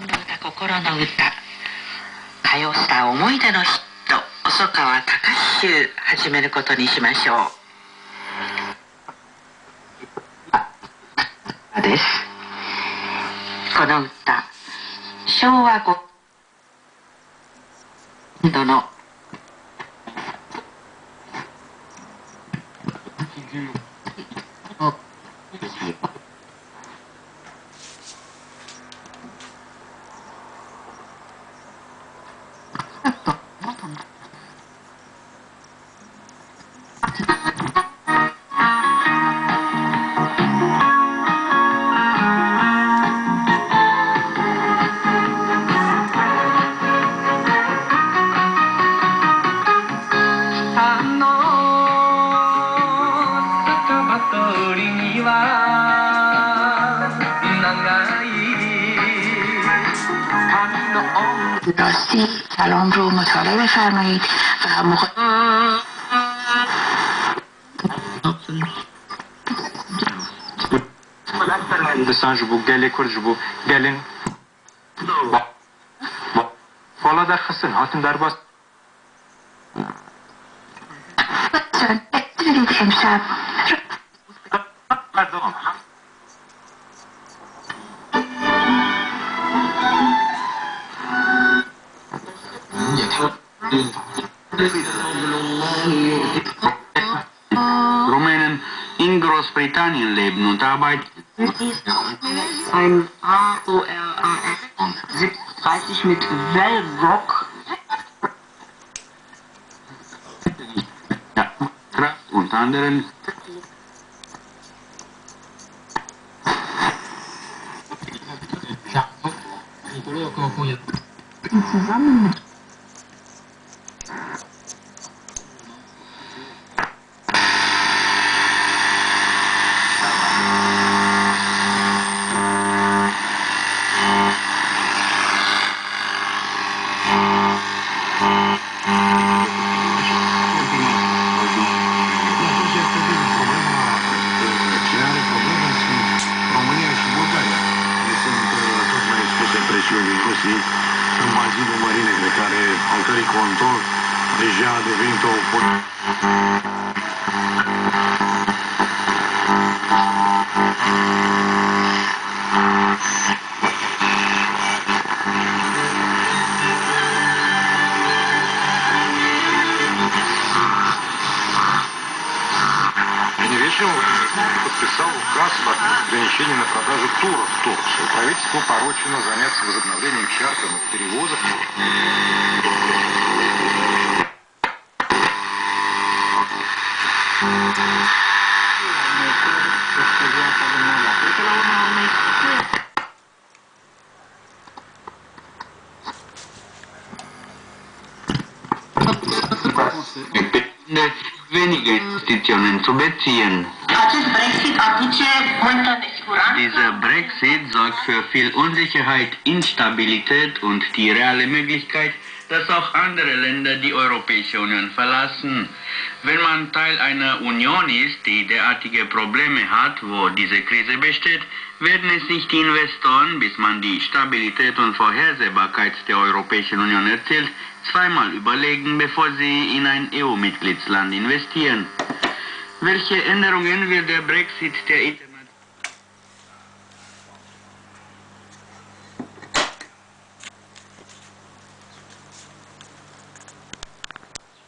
歌心の歌歌謡スター思い出のヒット細川隆集始めることにしましょうですこの歌昭和5年度の Oh. راستی کلام رو مطالعه بفرمایید و مخ... دوستان جو بو گلی کرد بو گلین بالا در خسن هاتم در باز امشب Rumänen in Großbritannien leben und arbeiten. ein AORAS 30 mit Wellrock. Ja, Kraft unter anderem România presiunii Rusiei în bazinul Mării Negre, care, al cărei control deja a devenit o pot- Вечером подписал указ об ограничении на продажу туров в Турцию. Правительство поручено заняться возобновлением чартерных перевозок. depinde weniger Investitionen zu beziehen. Dieser Brexit sorgt für viel Unsicherheit, Instabilität und die reale Möglichkeit, dass auch andere Länder die Europäische Union verlassen. Wenn man Teil einer Union ist, die derartige Probleme hat, wo diese Krise besteht, werden es nicht die Investoren, bis man die Stabilität und Vorhersehbarkeit der Europäischen Union erzielt, zweimal überlegen, bevor sie in ein EU-Mitgliedsland investieren. Welche Änderungen wird der Brexit der